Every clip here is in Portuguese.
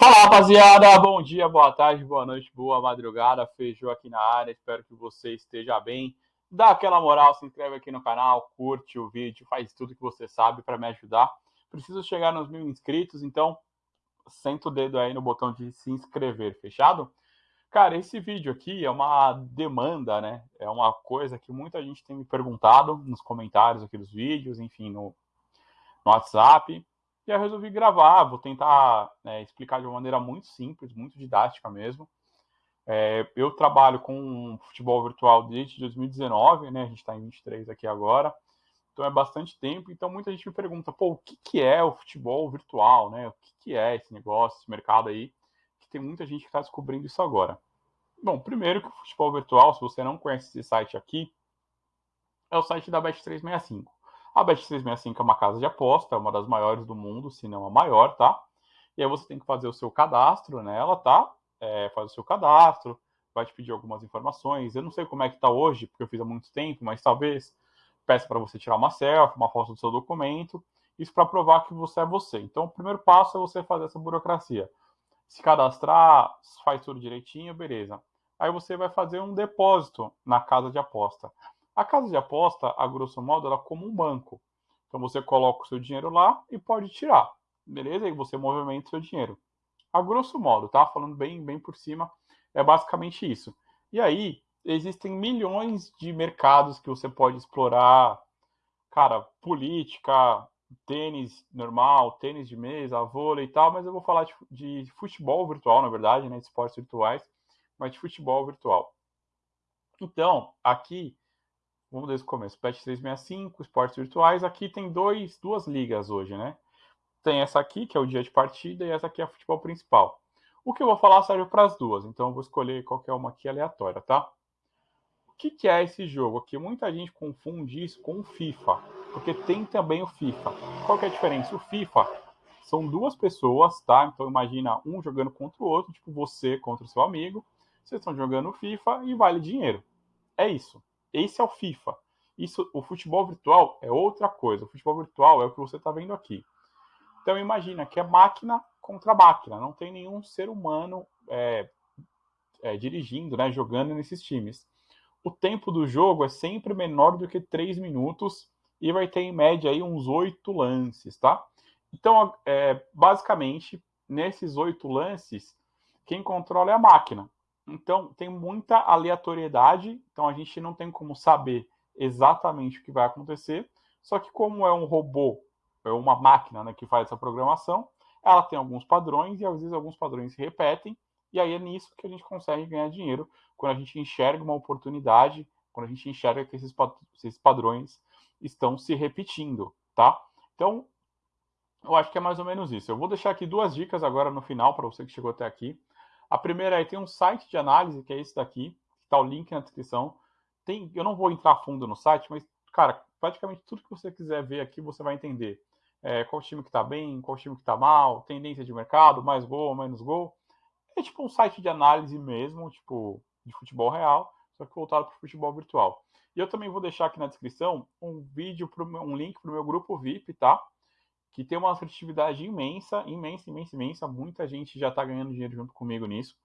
Fala rapaziada, bom dia, boa tarde, boa noite, boa madrugada, feijão aqui na área, espero que você esteja bem. Dá aquela moral, se inscreve aqui no canal, curte o vídeo, faz tudo que você sabe para me ajudar. Preciso chegar nos mil inscritos, então senta o dedo aí no botão de se inscrever, fechado? Cara, esse vídeo aqui é uma demanda, né? É uma coisa que muita gente tem me perguntado nos comentários aqui dos vídeos, enfim, no, no WhatsApp. E eu resolvi gravar, vou tentar né, explicar de uma maneira muito simples, muito didática mesmo. É, eu trabalho com futebol virtual desde 2019, né? A gente está em 23 aqui agora, então é bastante tempo. Então muita gente me pergunta, pô, o que, que é o futebol virtual, né? O que, que é esse negócio, esse mercado aí? Que tem muita gente que está descobrindo isso agora. Bom, primeiro que o futebol virtual, se você não conhece esse site aqui, é o site da Bet365. A Bet365 é uma casa de aposta, é uma das maiores do mundo, se não a maior, tá? E aí você tem que fazer o seu cadastro nela, tá? É, faz o seu cadastro, vai te pedir algumas informações. Eu não sei como é que tá hoje, porque eu fiz há muito tempo, mas talvez peça para você tirar uma selfie, uma foto do seu documento, isso para provar que você é você. Então, o primeiro passo é você fazer essa burocracia. Se cadastrar, faz tudo direitinho, beleza. Aí você vai fazer um depósito na casa de aposta. A casa de aposta, a grosso modo, ela é como um banco. Então você coloca o seu dinheiro lá e pode tirar, beleza? E você movimenta o seu dinheiro. A grosso modo, tá? Falando bem, bem por cima, é basicamente isso. E aí, existem milhões de mercados que você pode explorar. Cara, política, tênis normal, tênis de mesa, vôlei e tal, mas eu vou falar de, de futebol virtual, na verdade, né? De esportes virtuais, mas de futebol virtual. Então, aqui Vamos desde o começo. PET 365, esportes virtuais. Aqui tem dois, duas ligas hoje, né? Tem essa aqui, que é o dia de partida, e essa aqui é a futebol principal. O que eu vou falar serve para as duas, então eu vou escolher qualquer uma aqui aleatória, tá? O que, que é esse jogo aqui? Muita gente confunde isso com o FIFA, porque tem também o FIFA. Qual que é a diferença? O FIFA são duas pessoas, tá? Então imagina um jogando contra o outro, tipo você contra o seu amigo. Vocês estão jogando FIFA e vale dinheiro. É isso. Esse é o FIFA. Isso, o futebol virtual é outra coisa. O futebol virtual é o que você está vendo aqui. Então imagina que é máquina contra máquina. Não tem nenhum ser humano é, é, dirigindo, né, jogando nesses times. O tempo do jogo é sempre menor do que 3 minutos e vai ter em média aí uns 8 lances, tá? Então, é, basicamente, nesses 8 lances, quem controla é a máquina. Então, tem muita aleatoriedade, então a gente não tem como saber exatamente o que vai acontecer. Só que, como é um robô, é uma máquina né, que faz essa programação, ela tem alguns padrões e às vezes alguns padrões se repetem. E aí é nisso que a gente consegue ganhar dinheiro, quando a gente enxerga uma oportunidade, quando a gente enxerga que esses, padrões estão se repetindo, tá? Então, eu acho que é mais ou menos isso. Eu vou deixar aqui duas dicas agora no final para você que chegou até aqui. A primeira é tem um site de análise, que é esse daqui, está o link na descrição. Tem, eu não vou entrar fundo no site, mas, cara, praticamente tudo que você quiser ver aqui, você vai entender. É, qual time que está bem, qual time que está mal, tendência de mercado, mais gol, menos gol. É tipo um site de análise mesmo, tipo, de futebol real, só que voltado para o futebol virtual. E eu também vou deixar aqui na descrição um vídeo, pro, um link para o meu grupo VIP, tá? Que tem uma assertividade imensa, imensa, imensa, imensa. Muita gente já está ganhando dinheiro junto comigo nisso.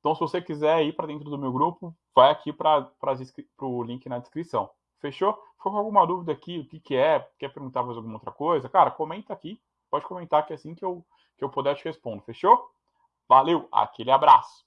Então, se você quiser ir para dentro do meu grupo, vai aqui para o link na descrição. Fechou? Ficou com alguma dúvida aqui, o que, que é? Quer perguntar mais alguma outra coisa? Cara, comenta aqui. Pode comentar que é assim que eu, que eu puder te responder. Fechou? Valeu, aquele abraço.